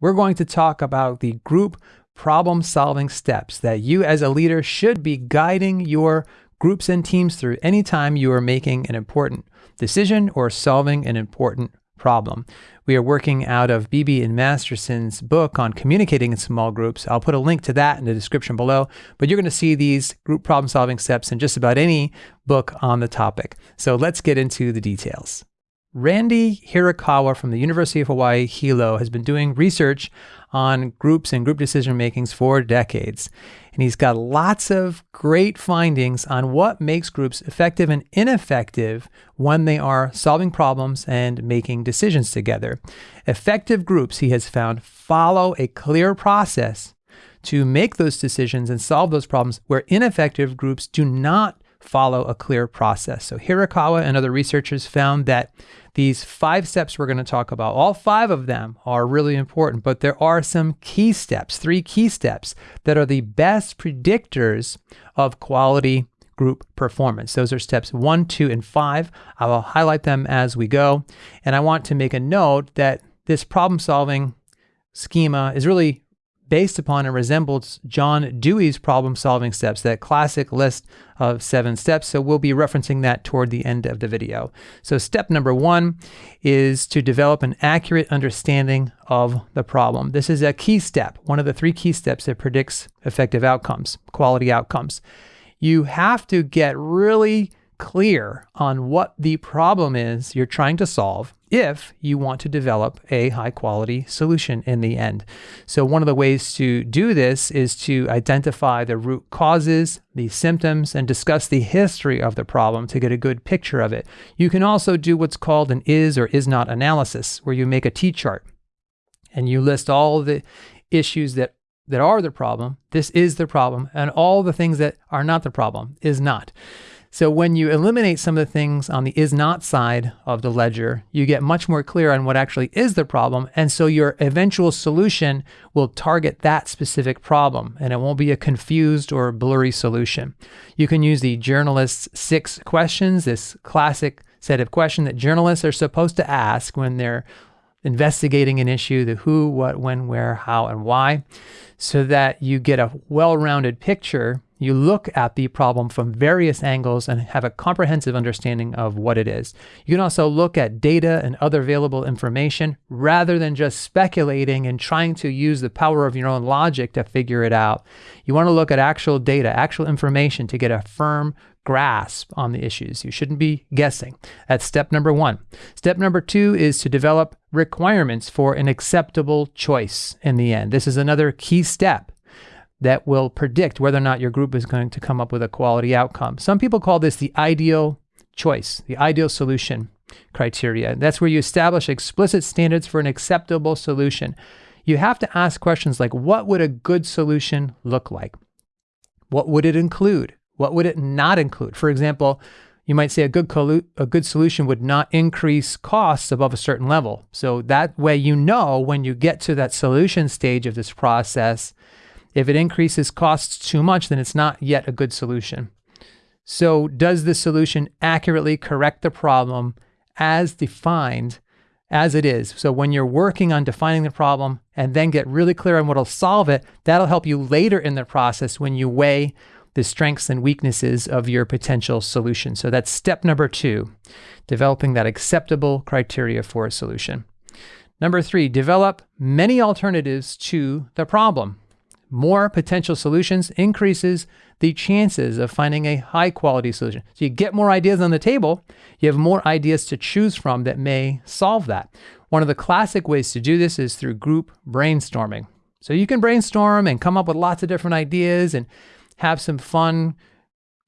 we're going to talk about the group problem solving steps that you as a leader should be guiding your groups and teams through anytime you are making an important decision or solving an important problem. We are working out of Beebe and Masterson's book on communicating in small groups. I'll put a link to that in the description below, but you're going to see these group problem solving steps in just about any book on the topic. So let's get into the details. Randy Hirokawa from the University of Hawaii Hilo has been doing research on groups and group decision makings for decades. And he's got lots of great findings on what makes groups effective and ineffective when they are solving problems and making decisions together. Effective groups, he has found, follow a clear process to make those decisions and solve those problems, where ineffective groups do not follow a clear process. So Hirokawa and other researchers found that these five steps we're going to talk about, all five of them are really important, but there are some key steps, three key steps that are the best predictors of quality group performance. Those are steps one, two, and five. I will highlight them as we go. And I want to make a note that this problem solving schema is really based upon and resembles John Dewey's problem solving steps, that classic list of seven steps. So we'll be referencing that toward the end of the video. So step number one is to develop an accurate understanding of the problem. This is a key step, one of the three key steps that predicts effective outcomes, quality outcomes. You have to get really clear on what the problem is you're trying to solve if you want to develop a high quality solution in the end. So one of the ways to do this is to identify the root causes, the symptoms, and discuss the history of the problem to get a good picture of it. You can also do what's called an is or is not analysis, where you make a T-chart and you list all the issues that that are the problem, this is the problem, and all the things that are not the problem is not. So when you eliminate some of the things on the is not side of the ledger, you get much more clear on what actually is the problem. And so your eventual solution will target that specific problem and it won't be a confused or blurry solution. You can use the journalist's six questions, this classic set of questions that journalists are supposed to ask when they're investigating an issue, the who, what, when, where, how, and why, so that you get a well-rounded picture you look at the problem from various angles and have a comprehensive understanding of what it is. You can also look at data and other available information rather than just speculating and trying to use the power of your own logic to figure it out. You want to look at actual data, actual information to get a firm grasp on the issues. You shouldn't be guessing. That's step number one. Step number two is to develop requirements for an acceptable choice in the end. This is another key step that will predict whether or not your group is going to come up with a quality outcome. Some people call this the ideal choice, the ideal solution criteria. That's where you establish explicit standards for an acceptable solution. You have to ask questions like, what would a good solution look like? What would it include? What would it not include? For example, you might say a good, a good solution would not increase costs above a certain level. So that way you know when you get to that solution stage of this process if it increases costs too much, then it's not yet a good solution. So does the solution accurately correct the problem as defined as it is? So when you're working on defining the problem and then get really clear on what'll solve it, that'll help you later in the process when you weigh the strengths and weaknesses of your potential solution. So that's step number two, developing that acceptable criteria for a solution. Number three, develop many alternatives to the problem more potential solutions increases the chances of finding a high quality solution. So you get more ideas on the table, you have more ideas to choose from that may solve that. One of the classic ways to do this is through group brainstorming. So you can brainstorm and come up with lots of different ideas and have some fun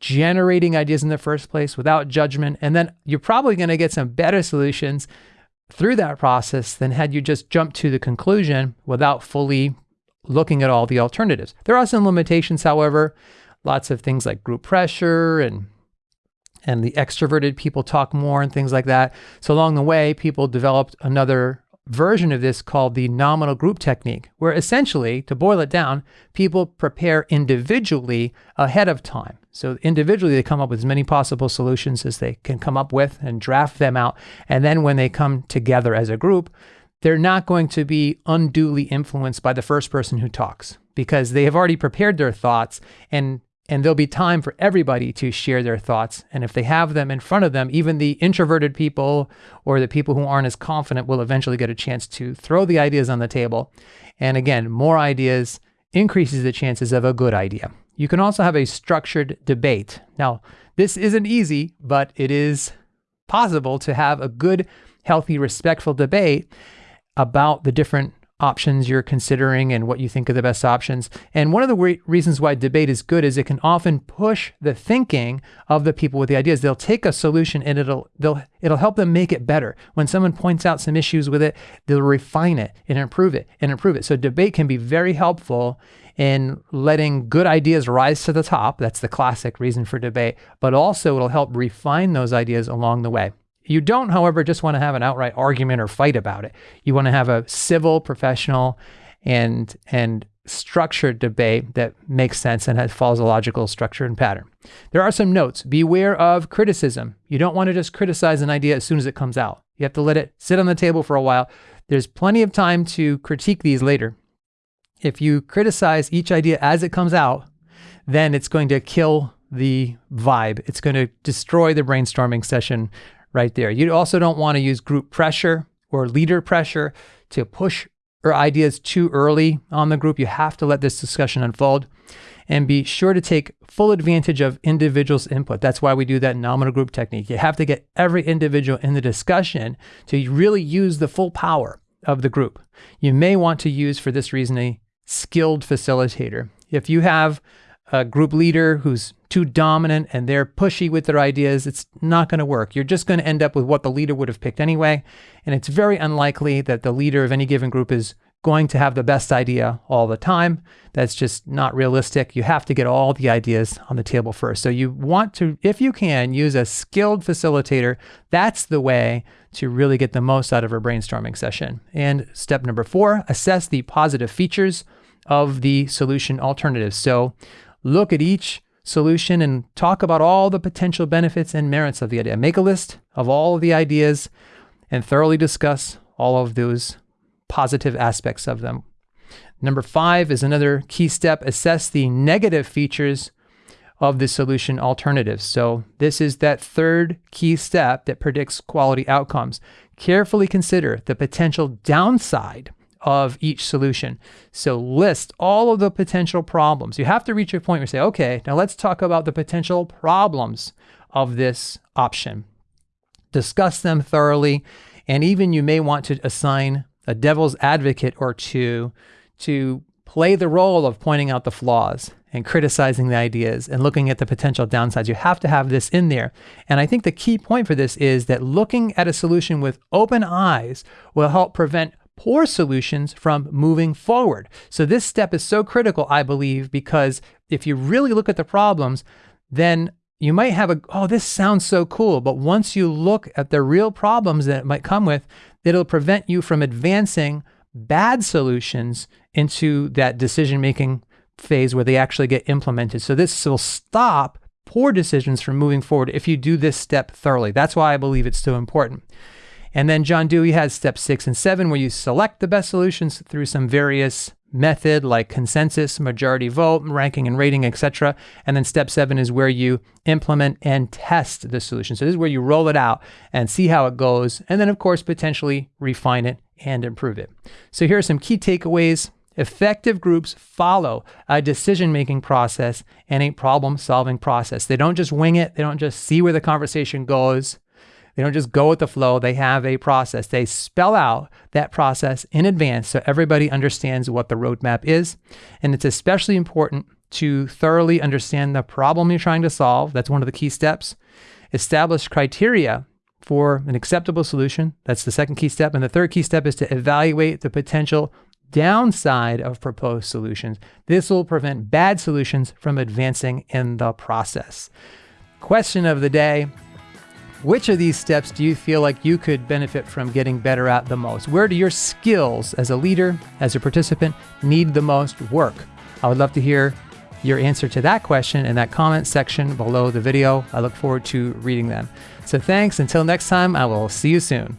generating ideas in the first place without judgment. And then you're probably going to get some better solutions through that process than had you just jumped to the conclusion without fully looking at all the alternatives. There are some limitations, however, lots of things like group pressure and and the extroverted people talk more and things like that. So along the way, people developed another version of this called the nominal group technique, where essentially, to boil it down, people prepare individually ahead of time. So individually, they come up with as many possible solutions as they can come up with and draft them out. And then when they come together as a group, they're not going to be unduly influenced by the first person who talks because they have already prepared their thoughts and and there'll be time for everybody to share their thoughts. And if they have them in front of them, even the introverted people or the people who aren't as confident will eventually get a chance to throw the ideas on the table. And again, more ideas increases the chances of a good idea. You can also have a structured debate. Now, this isn't easy, but it is possible to have a good, healthy, respectful debate about the different options you're considering and what you think are the best options. And one of the re- reasons why debate is good is it can often push the thinking of the people with the ideas. They'll take a solution and it'll they'll it'll help them make it better. When someone points out some issues with it, they'll refine it and improve it and improve it. So debate can be very helpful in letting good ideas rise to the top. That's the classic reason for debate, but also it'll help refine those ideas along the way. You don't, however, just want to have an outright argument or fight about it. You want to have a civil, professional, and and structured debate that makes sense and has, follows a logical structure and pattern. There are some notes. Beware of criticism. You don't want to just criticize an idea as soon as it comes out. You have to let it sit on the table for a while. There's plenty of time to critique these later. If you criticize each idea as it comes out, then it's going to kill the vibe. It's going to destroy the brainstorming session right there. You also don't want to use group pressure or leader pressure to push your ideas too early on the group. You have to let this discussion unfold and be sure to take full advantage of individuals' input. That's why we do that nominal group technique. You have to get every individual in the discussion to really use the full power of the group. You may want to use, for this reason, a skilled facilitator. If you have a group leader who's too dominant and they're pushy with their ideas, it's not going to work. You're just going to end up with what the leader would have picked anyway. And it's very unlikely that the leader of any given group is going to have the best idea all the time. That's just not realistic. You have to get all the ideas on the table first. So you want to, if you can, use a skilled facilitator. That's the way to really get the most out of a brainstorming session. And step number four, assess the positive features of the solution alternatives. So look at each solution and talk about all the potential benefits and merits of the idea. Make a list of all of the ideas and thoroughly discuss all of those positive aspects of them. Number five is another key step assess the negative features of the solution alternatives. So, this is that third key step that predicts quality outcomes. Carefully consider the potential downside of each solution. So list all of the potential problems. You have to reach a point where you say, okay, now let's talk about the potential problems of this option. Discuss them thoroughly, and even you may want to assign a devil's advocate or two to play the role of pointing out the flaws and criticizing the ideas and looking at the potential downsides. You have to have this in there. And I think the key point for this is that looking at a solution with open eyes will help prevent poor solutions from moving forward. So this step is so critical, I believe, because if you really look at the problems, then you might have a, oh, this sounds so cool. But once you look at the real problems that it might come with, it'll prevent you from advancing bad solutions into that decision making phase where they actually get implemented. So this will stop poor decisions from moving forward if you do this step thoroughly. That's why I believe it's so important. And then John Dewey has step six and seven, where you select the best solutions through some various method like consensus, majority vote, ranking and rating, etc. And then step seven is where you implement and test the solution. So this is where you roll it out and see how it goes. And then, of course, potentially refine it and improve it. So here are some key takeaways. Effective groups follow a decision making process and a problem solving process. They don't just wing it, they don't just see where the conversation goes. They don't just go with the flow, they have a process. They spell out that process in advance so everybody understands what the roadmap is. And it's especially important to thoroughly understand the problem you're trying to solve. That's one of the key steps. Establish criteria for an acceptable solution. That's the second key step. And the third key step is to evaluate the potential downside of proposed solutions. This will prevent bad solutions from advancing in the process. Question of the day which of these steps do you feel like you could benefit from getting better at the most? Where do your skills as a leader, as a participant, need the most work? I would love to hear your answer to that question in that comment section below the video. I look forward to reading them. So thanks. Until next time, I will see you soon.